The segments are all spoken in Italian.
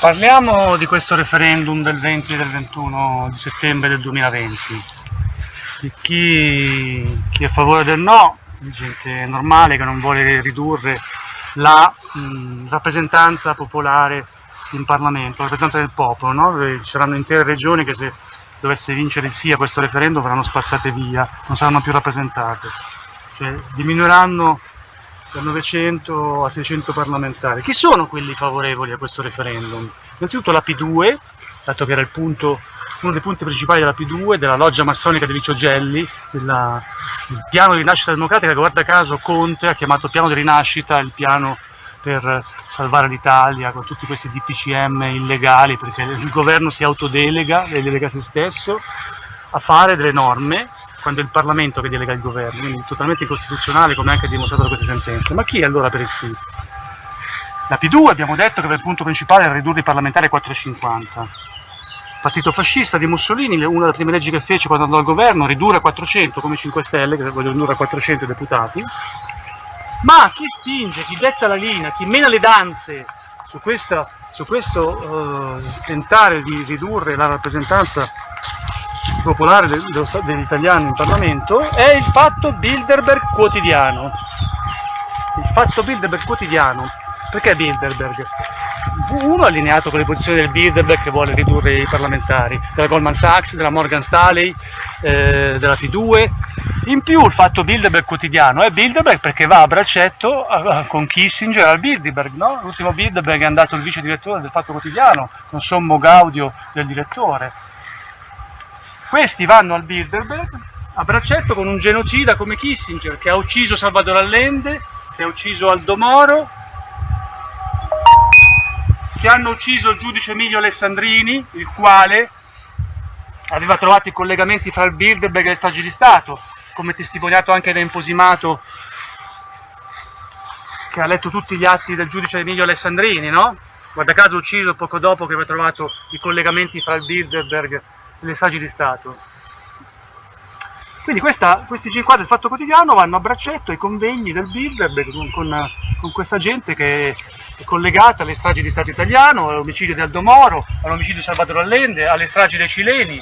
Parliamo di questo referendum del 20 e del 21 di settembre del 2020, di chi, chi è a favore del no, di gente normale che non vuole ridurre la mh, rappresentanza popolare in Parlamento, la rappresentanza del popolo, no? ci saranno intere regioni che se dovesse vincere il sì a questo referendum verranno spazzate via, non saranno più rappresentate, cioè diminuireranno da 900 a 600 parlamentari. Chi sono quelli favorevoli a questo referendum? Innanzitutto la P2, dato che era punto, uno dei punti principali della P2, della loggia massonica di Licio Gelli, della, il piano di rinascita democratica guarda caso Conte ha chiamato piano di rinascita, il piano per salvare l'Italia con tutti questi DPCM illegali perché il governo si autodelega, delega se stesso a fare delle norme quando è il Parlamento che delega il governo, quindi totalmente incostituzionale come anche dimostrato da queste sentenze. Ma chi è allora per il sì? La P2 abbiamo detto che il punto principale era ridurre i parlamentari a 450. Il partito fascista di Mussolini, una delle prime leggi che fece quando andò al governo, ridurre a 400 come 5 Stelle, che vogliono ridurre a 400 deputati, ma chi spinge, chi detta la linea, chi mena le danze su, questa, su questo uh, tentare di ridurre la rappresentanza popolare degli italiani in Parlamento è il fatto Bilderberg quotidiano. Il fatto Bilderberg quotidiano. Perché Bilderberg? Uno allineato con le posizioni del Bilderberg che vuole ridurre i parlamentari, della Goldman Sachs, della Morgan Stanley, eh, della P2. In più il fatto Bilderberg quotidiano è Bilderberg perché va a braccetto con Kissinger al Bilderberg, no? L'ultimo Bilderberg è andato il vice direttore del Fatto Quotidiano, con sommo gaudio del direttore questi vanno al Bilderberg a braccetto con un genocida come Kissinger che ha ucciso Salvador Allende, che ha ucciso Aldo Moro, che hanno ucciso il giudice Emilio Alessandrini, il quale aveva trovato i collegamenti fra il Bilderberg e le stragi di Stato, come testimoniato anche da Imposimato, che ha letto tutti gli atti del giudice Emilio Alessandrini, no? Guarda caso ucciso poco dopo che aveva trovato i collegamenti fra il Bilderberg le stragi di Stato. Quindi questa, questi G4 del Fatto Quotidiano vanno a braccetto ai convegni del Bilderberg con, con, con, questa gente che è collegata alle stragi di Stato italiano, all'omicidio di Aldo Moro, all'omicidio di Salvatore Allende, alle stragi dei cileni.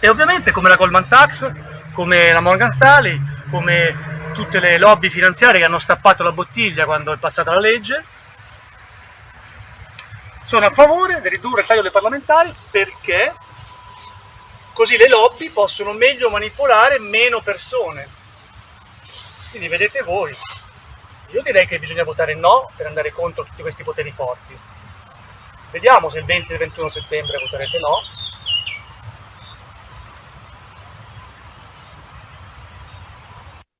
E ovviamente come la Goldman Sachs, come la Morgan Stanley, come tutte le lobby finanziarie che hanno stappato la bottiglia quando è passata la legge, sono a favore di ridurre il taglio dei parlamentari perché così le lobby possono meglio manipolare meno persone. Quindi vedete voi. Io direi che bisogna votare no per andare contro tutti questi poteri forti. Vediamo se il 20 e il 21 settembre voterete no